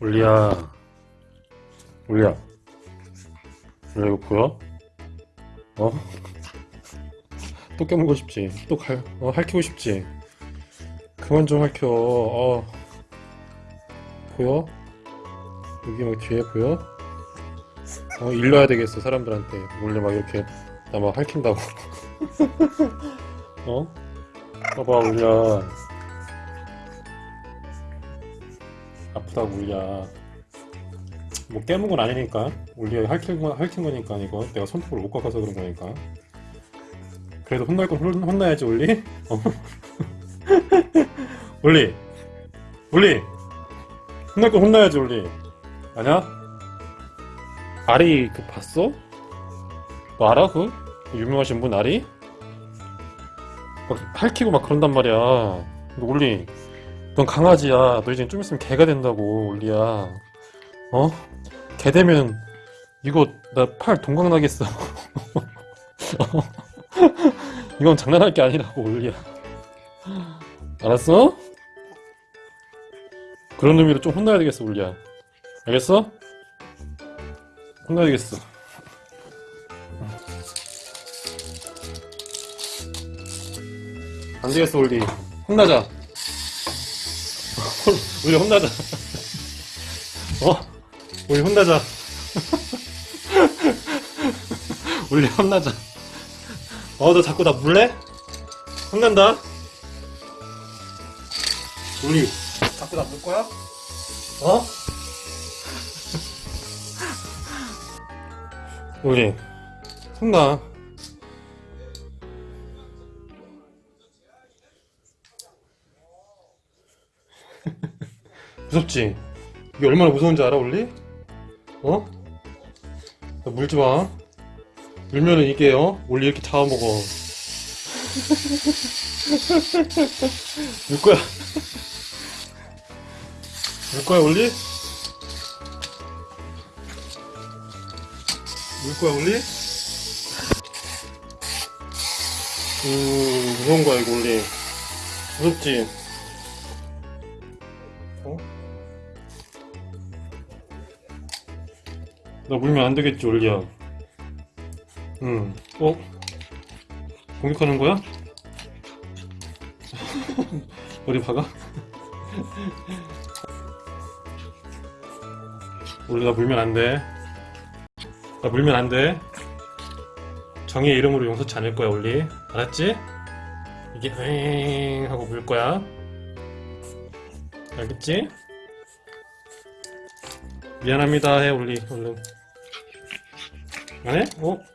올리야 올리야 올리야 이거 보여? 어? 또 깨물고 싶지? 또 갈, 어, 핥히고 싶지? 그만 좀 핥혀 어. 보여? 여기 막 뒤에 보여? 어 일러야 되겠어 사람들한테 몰래 막 이렇게 나막 핥힌다고 어? 봐봐 올리야 아프다고 울야 뭐 깨문 건 아니니까 울리가 핥힌, 거, 핥힌 거니까 이거 내가 손톱을 못 깎아서 그런 거니까 그래도 혼날 건 혼, 혼나야지 울리 어? 울리 울리 혼날 건 혼나야지 울리 아냐? 아리 그 봤어? 너 알아 그? 유명하신 분 아리? 막 핥히고 막 그런단 말이야 너 울리 넌 강아지야. 너 이제 좀 있으면 개가 된다고, 올리야. 어? 개 되면 이거 나 팔 동강 나겠어. 어? 이건 장난할 게 아니라고, 올리야. 알았어? 그런 의미로 좀 혼나야 되겠어, 올리야. 알겠어? 혼나야 되겠어. 안 되겠어, 올리. 혼나자. 우리 혼나자. 어? 우리 혼나자. 우리 혼나자. 어, 너 자꾸 나 물래? 혼난다. 우리 자꾸 나물 거야? 어? 우리 혼나. 무섭지? 이게 얼마나 무서운지 알아, 올리? 어? 나 물지 마. 물면은 이게, 어? 올리 이렇게 잡아먹어. 물 거야. 물 거야, 올리? 물 거야, 올리? 음, 무서운 거야, 이거, 올리. 무섭지? 나 물면 안 되겠지, 올리야. 응. 어? 공격하는 거야? 어디 박아? 올리, 나 물면 안 돼. 나 물면 안 돼. 정의의 이름으로 용서치 않을 거야, 올리. 알았지? 이게, 엥 하고 물 거야. 알겠지? 미안합니다 해 올리 얼른 안 해? 어?